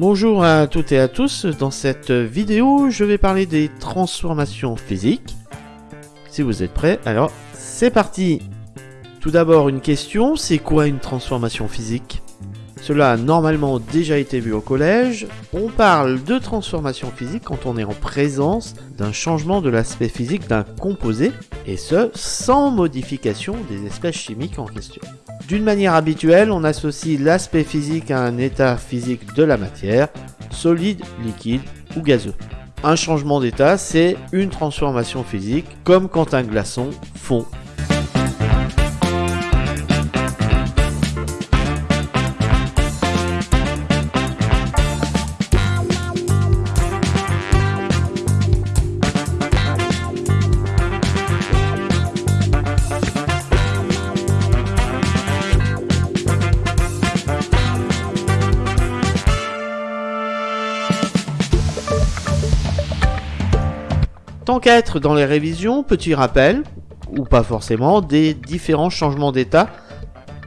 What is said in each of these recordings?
Bonjour à toutes et à tous, dans cette vidéo je vais parler des transformations physiques. Si vous êtes prêts, alors c'est parti Tout d'abord une question, c'est quoi une transformation physique? Cela a normalement déjà été vu au collège. On parle de transformation physique quand on est en présence d'un changement de l'aspect physique d'un composé, et ce sans modification des espèces chimiques en question. D'une manière habituelle, on associe l'aspect physique à un état physique de la matière, solide, liquide ou gazeux. Un changement d'état, c'est une transformation physique, comme quand un glaçon fond Tant qu'à être dans les révisions, petit rappel, ou pas forcément, des différents changements d'état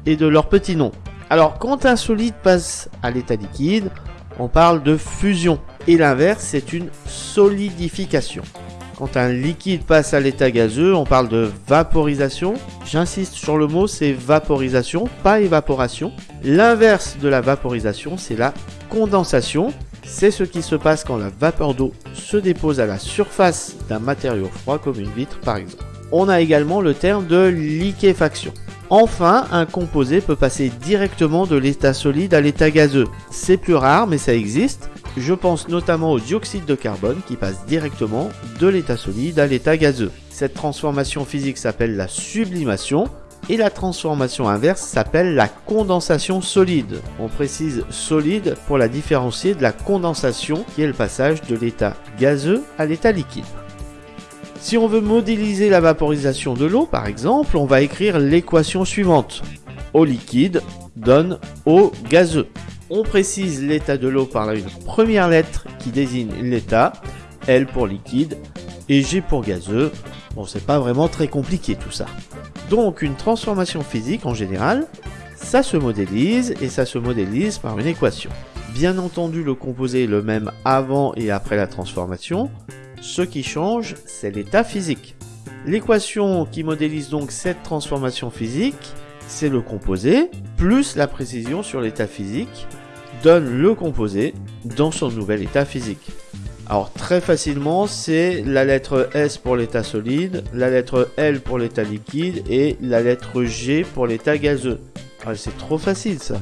et de leurs petits noms. Alors, quand un solide passe à l'état liquide, on parle de fusion. Et l'inverse, c'est une solidification. Quand un liquide passe à l'état gazeux, on parle de vaporisation. J'insiste sur le mot, c'est vaporisation, pas évaporation. L'inverse de la vaporisation, c'est la condensation. C'est ce qui se passe quand la vapeur d'eau se dépose à la surface d'un matériau froid comme une vitre par exemple. On a également le terme de liquéfaction. Enfin, un composé peut passer directement de l'état solide à l'état gazeux. C'est plus rare mais ça existe. Je pense notamment au dioxyde de carbone qui passe directement de l'état solide à l'état gazeux. Cette transformation physique s'appelle la sublimation et la transformation inverse s'appelle la condensation solide. On précise solide pour la différencier de la condensation qui est le passage de l'état gazeux à l'état liquide. Si on veut modéliser la vaporisation de l'eau par exemple, on va écrire l'équation suivante. Eau liquide donne eau gazeux. On précise l'état de l'eau par une première lettre qui désigne l'état, L pour liquide et G pour gazeux. Bon, c'est pas vraiment très compliqué tout ça. Donc une transformation physique en général, ça se modélise et ça se modélise par une équation. Bien entendu, le composé est le même avant et après la transformation. Ce qui change, c'est l'état physique. L'équation qui modélise donc cette transformation physique, c'est le composé plus la précision sur l'état physique donne le composé dans son nouvel état physique. Alors très facilement, c'est la lettre S pour l'état solide, la lettre L pour l'état liquide et la lettre G pour l'état gazeux. Ah, c'est trop facile ça.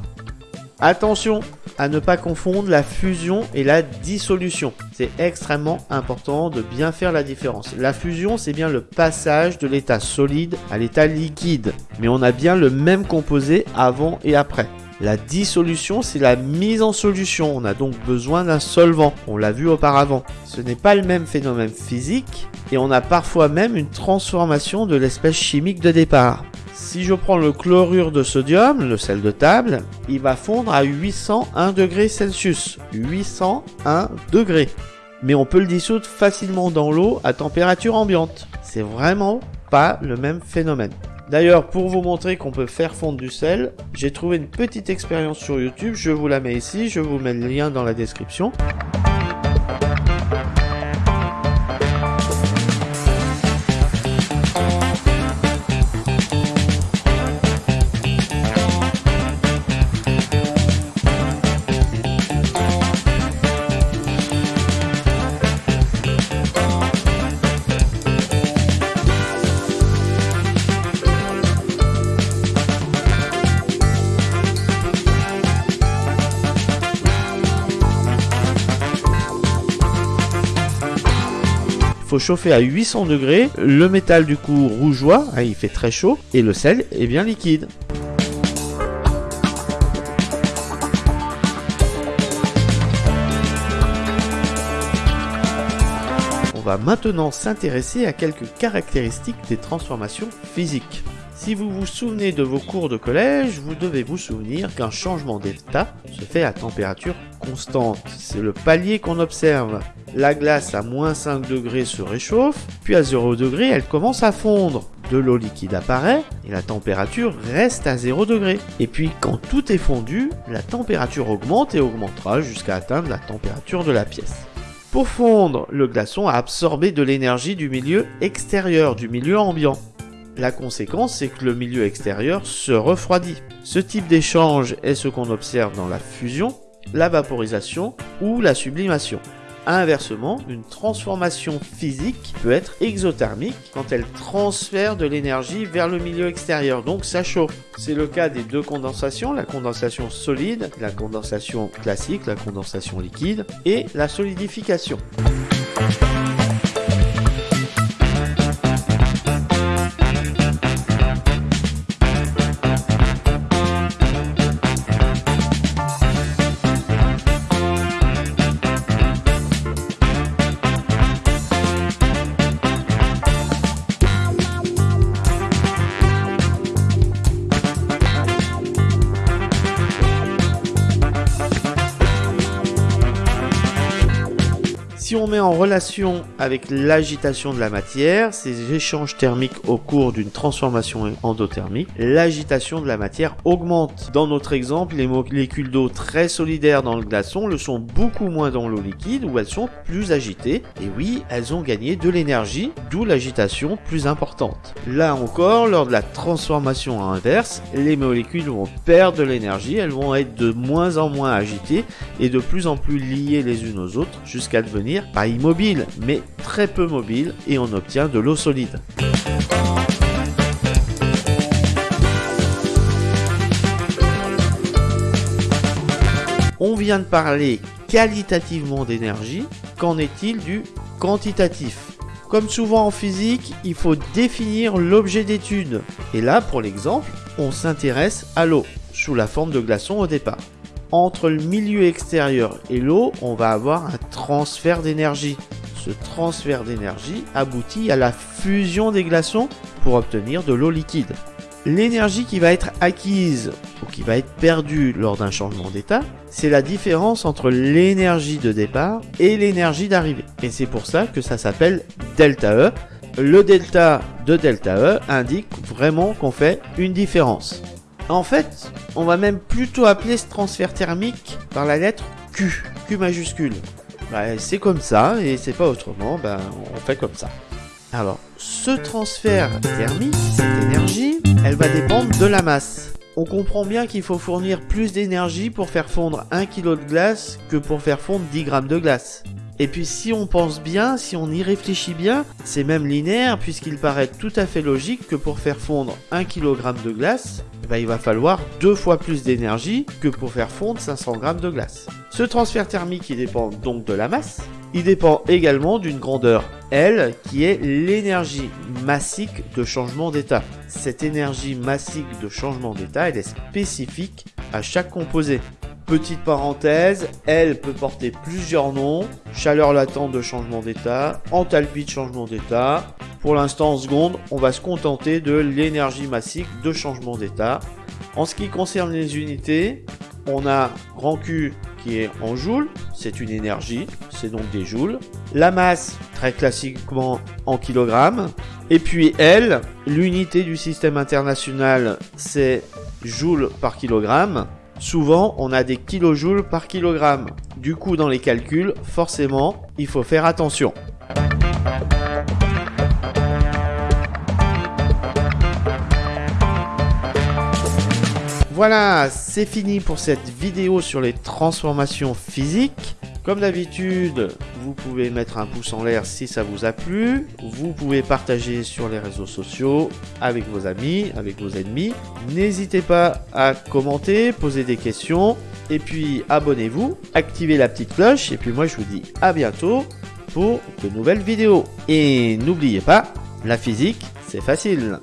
Attention à ne pas confondre la fusion et la dissolution. C'est extrêmement important de bien faire la différence. La fusion, c'est bien le passage de l'état solide à l'état liquide. Mais on a bien le même composé avant et après. La dissolution, c'est la mise en solution. On a donc besoin d'un solvant. On l'a vu auparavant. Ce n'est pas le même phénomène physique et on a parfois même une transformation de l'espèce chimique de départ. Si je prends le chlorure de sodium, le sel de table, il va fondre à 801 degrés Celsius. 801 degrés. Mais on peut le dissoudre facilement dans l'eau à température ambiante. C'est vraiment pas le même phénomène. D'ailleurs, pour vous montrer qu'on peut faire fondre du sel, j'ai trouvé une petite expérience sur YouTube, je vous la mets ici, je vous mets le lien dans la description. Faut chauffer à 800 degrés, le métal du coup rougeoie, hein, il fait très chaud, et le sel est bien liquide. On va maintenant s'intéresser à quelques caractéristiques des transformations physiques. Si vous vous souvenez de vos cours de collège, vous devez vous souvenir qu'un changement d'état se fait à température constante. C'est le palier qu'on observe. La glace à moins 5 degrés se réchauffe, puis à 0 degré elle commence à fondre. de l'eau liquide apparaît et la température reste à 0 degré. Et puis quand tout est fondu, la température augmente et augmentera jusqu'à atteindre la température de la pièce. Pour fondre, le glaçon a absorbé de l'énergie du milieu extérieur, du milieu ambiant. La conséquence, c'est que le milieu extérieur se refroidit. Ce type d'échange est ce qu'on observe dans la fusion, la vaporisation ou la sublimation. Inversement, une transformation physique peut être exothermique quand elle transfère de l'énergie vers le milieu extérieur, donc ça chauffe. C'est le cas des deux condensations, la condensation solide, la condensation classique, la condensation liquide et la solidification. Si on met en relation avec l'agitation de la matière, ces échanges thermiques au cours d'une transformation endothermique, l'agitation de la matière augmente. Dans notre exemple, les molécules d'eau très solidaires dans le glaçon le sont beaucoup moins dans l'eau liquide où elles sont plus agitées. Et oui, elles ont gagné de l'énergie, d'où l'agitation plus importante. Là encore, lors de la transformation inverse, les molécules vont perdre de l'énergie, elles vont être de moins en moins agitées et de plus en plus liées les unes aux autres jusqu'à devenir pas immobile, mais très peu mobile et on obtient de l'eau solide. On vient de parler qualitativement d'énergie, qu'en est-il du quantitatif? Comme souvent en physique, il faut définir l'objet d'étude. Et là, pour l'exemple, on s'intéresse à l'eau, sous la forme de glaçons au départ entre le milieu extérieur et l'eau, on va avoir un transfert d'énergie. Ce transfert d'énergie aboutit à la fusion des glaçons pour obtenir de l'eau liquide. L'énergie qui va être acquise ou qui va être perdue lors d'un changement d'état, c'est la différence entre l'énergie de départ et l'énergie d'arrivée. Et c'est pour ça que ça s'appelle delta E. Le delta de delta E indique vraiment qu'on fait une différence. En fait, on va même plutôt appeler ce transfert thermique par la lettre Q, Q majuscule. Bah, c'est comme ça et c'est pas autrement, ben, on fait comme ça. Alors, ce transfert thermique, cette énergie, elle va dépendre de la masse. On comprend bien qu'il faut fournir plus d'énergie pour faire fondre 1 kg de glace que pour faire fondre 10 grammes de glace. Et puis si on pense bien, si on y réfléchit bien, c'est même linéaire puisqu'il paraît tout à fait logique que pour faire fondre 1 kg de glace, bah, il va falloir deux fois plus d'énergie que pour faire fondre 500 g de glace. Ce transfert thermique dépend donc de la masse, il dépend également d'une grandeur L qui est l'énergie massique de changement d'état. Cette énergie massique de changement d'état est spécifique à chaque composé. Petite parenthèse, elle peut porter plusieurs noms, chaleur latente de changement d'état, enthalpie de changement d'état. Pour l'instant en seconde, on va se contenter de l'énergie massique de changement d'état. En ce qui concerne les unités, on a grand Q qui est en joules, c'est une énergie, c'est donc des joules. La masse, très classiquement en kilogrammes. Et puis L, l'unité du système international, c'est joules par kilogramme. Souvent, on a des kilojoules par kilogramme. Du coup, dans les calculs, forcément, il faut faire attention. Voilà, c'est fini pour cette vidéo sur les transformations physiques. Comme d'habitude, vous pouvez mettre un pouce en l'air si ça vous a plu. Vous pouvez partager sur les réseaux sociaux avec vos amis, avec vos ennemis. N'hésitez pas à commenter, poser des questions. Et puis abonnez-vous, activez la petite cloche. Et puis moi je vous dis à bientôt pour de nouvelles vidéos. Et n'oubliez pas, la physique, c'est facile.